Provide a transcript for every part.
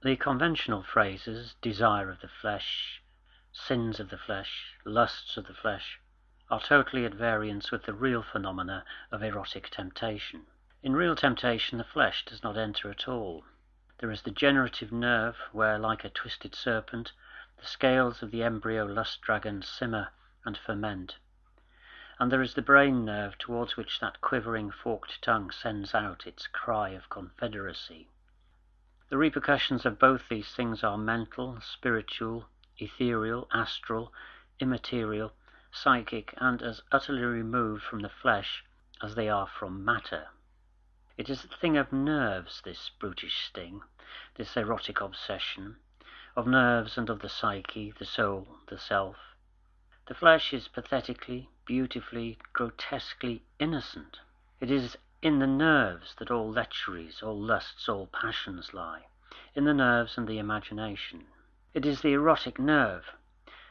The conventional phrases, desire of the flesh, sins of the flesh, lusts of the flesh, are totally at variance with the real phenomena of erotic temptation. In real temptation the flesh does not enter at all. There is the generative nerve, where, like a twisted serpent, the scales of the embryo lust dragon simmer and ferment; and there is the brain nerve towards which that quivering forked tongue sends out its cry of confederacy. The repercussions of both these things are mental, spiritual, ethereal, astral, immaterial, psychic, and as utterly removed from the flesh as they are from matter. It is a thing of nerves, this brutish sting, this erotic obsession, of nerves and of the psyche, the soul, the self. The flesh is pathetically, beautifully, grotesquely innocent. It is in the nerves that all lecheries, all lusts, all passions lie, in the nerves and the imagination. It is the erotic nerve,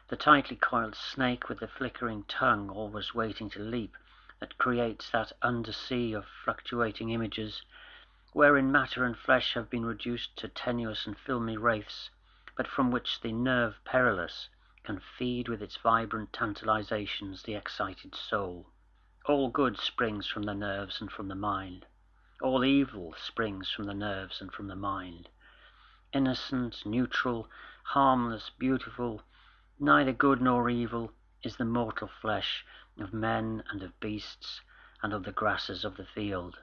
the tightly coiled snake with the flickering tongue always waiting to leap, that creates that undersea of fluctuating images, wherein matter and flesh have been reduced to tenuous and filmy wraiths, but from which the nerve perilous can feed with its vibrant tantalizations the excited soul. All good springs from the nerves and from the mind. All evil springs from the nerves and from the mind. Innocent, neutral, harmless, beautiful, neither good nor evil, is the mortal flesh of men and of beasts and of the grasses of the field.